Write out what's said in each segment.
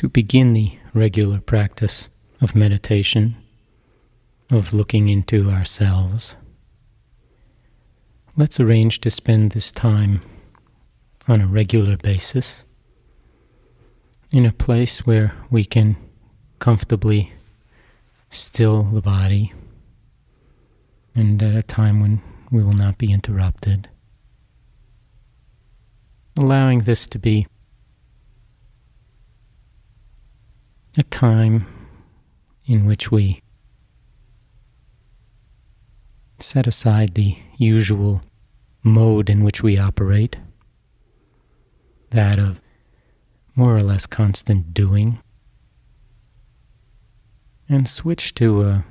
to begin the regular practice of meditation, of looking into ourselves, let's arrange to spend this time on a regular basis in a place where we can comfortably still the body and at a time when we will not be interrupted. Allowing this to be a time in which we set aside the usual mode in which we operate, that of more or less constant doing, and switch to a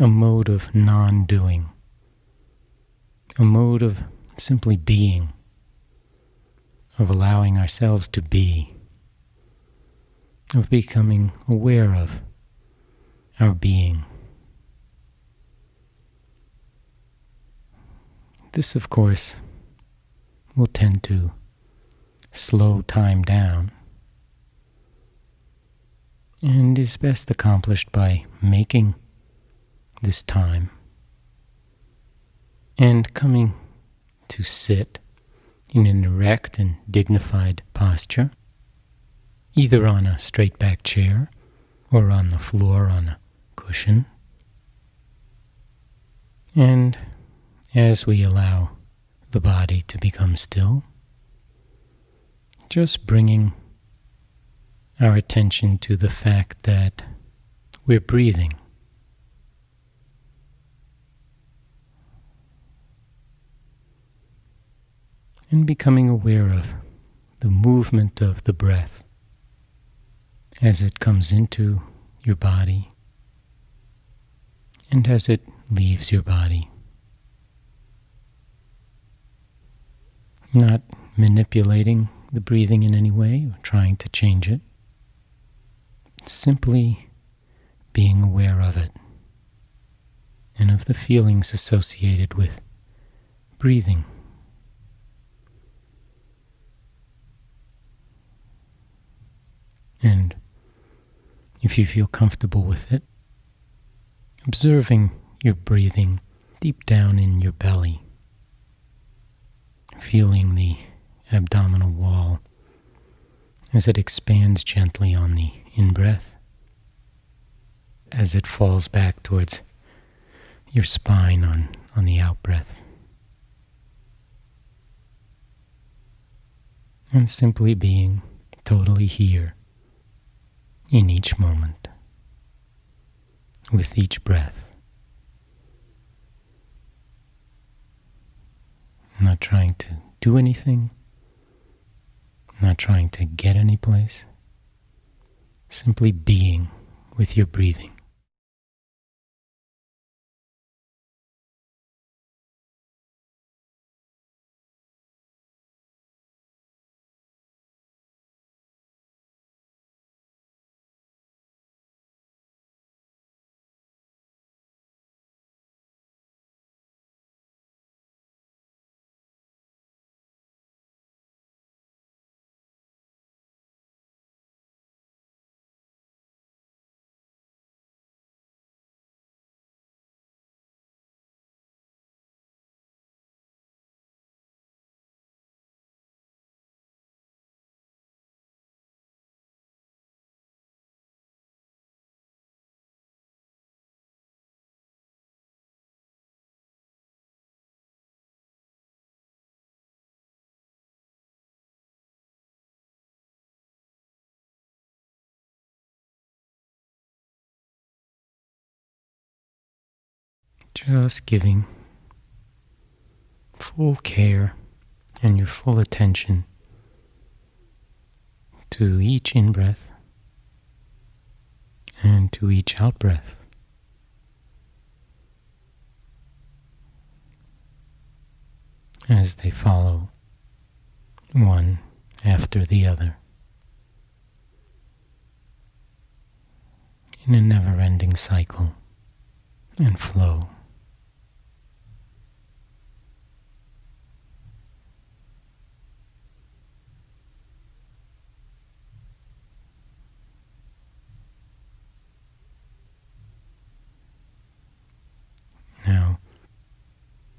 a mode of non doing, a mode of simply being, of allowing ourselves to be, of becoming aware of our being. This, of course, will tend to slow time down and is best accomplished by making this time and coming to sit in an erect and dignified posture, either on a straight back chair or on the floor on a cushion. And as we allow the body to become still, just bringing our attention to the fact that we're breathing. And becoming aware of the movement of the breath as it comes into your body and as it leaves your body. Not manipulating the breathing in any way or trying to change it, simply being aware of it and of the feelings associated with breathing. And if you feel comfortable with it, observing your breathing deep down in your belly, feeling the abdominal wall as it expands gently on the in breath, as it falls back towards your spine on, on the out breath. And simply being totally here in each moment, with each breath. Not trying to do anything, not trying to get any place, simply being with your breathing. Just giving full care and your full attention to each in breath and to each out breath. As they follow one after the other in a never ending cycle and flow.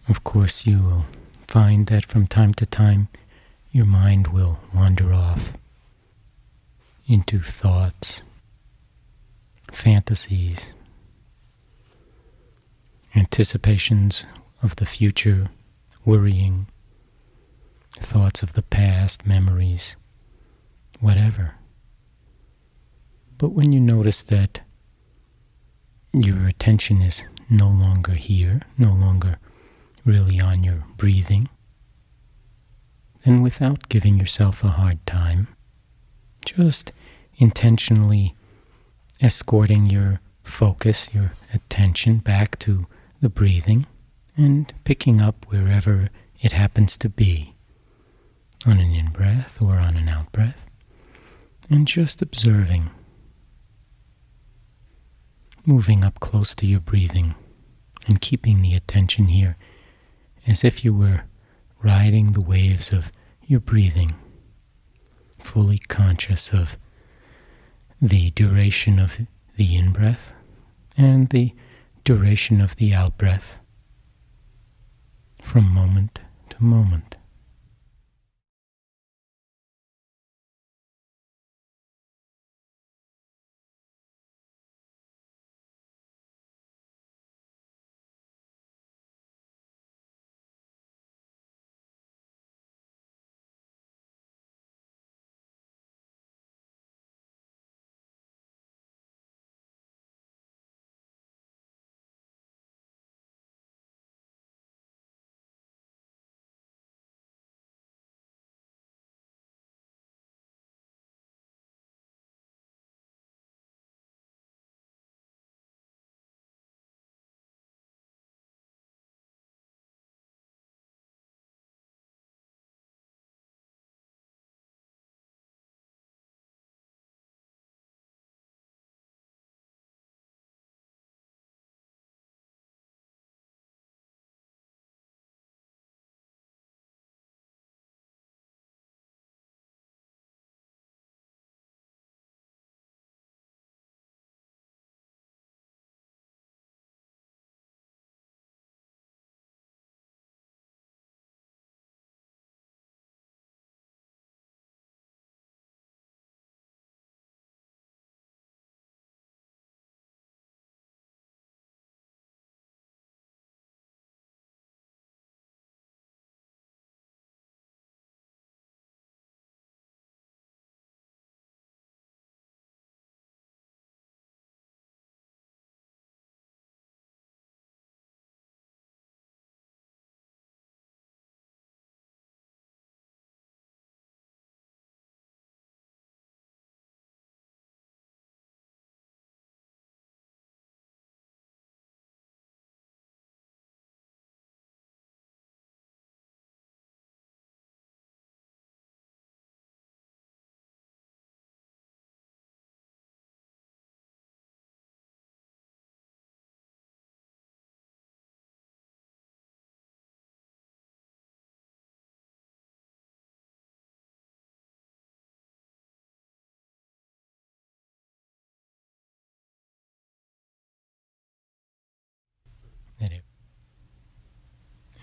Of course, you will find that from time to time your mind will wander off into thoughts, fantasies, anticipations of the future, worrying, thoughts of the past, memories, whatever. But when you notice that your attention is no longer here, no longer really on your breathing, then without giving yourself a hard time, just intentionally escorting your focus, your attention back to the breathing and picking up wherever it happens to be on an in breath or on an out breath, and just observing, moving up close to your breathing and keeping the attention here as if you were riding the waves of your breathing, fully conscious of the duration of the in breath and the duration of the out breath from moment to moment.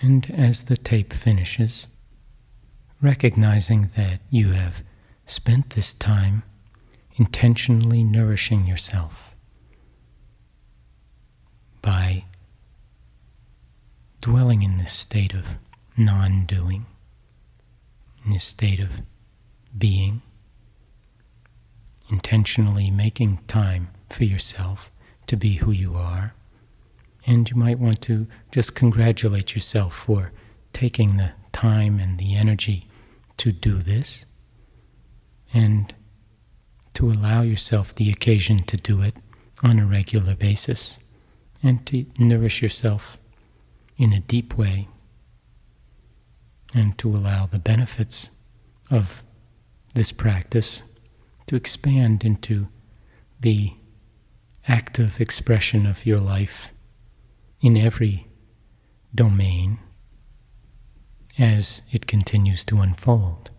And as the tape finishes, recognizing that you have spent this time intentionally nourishing yourself by dwelling in this state of non doing, in this state of being, intentionally making time for yourself to be who you are and you might want to just congratulate yourself for taking the time and the energy to do this and to allow yourself the occasion to do it on a regular basis and to nourish yourself in a deep way and to allow the benefits of this practice to expand into the active expression of your life in every domain as it continues to unfold.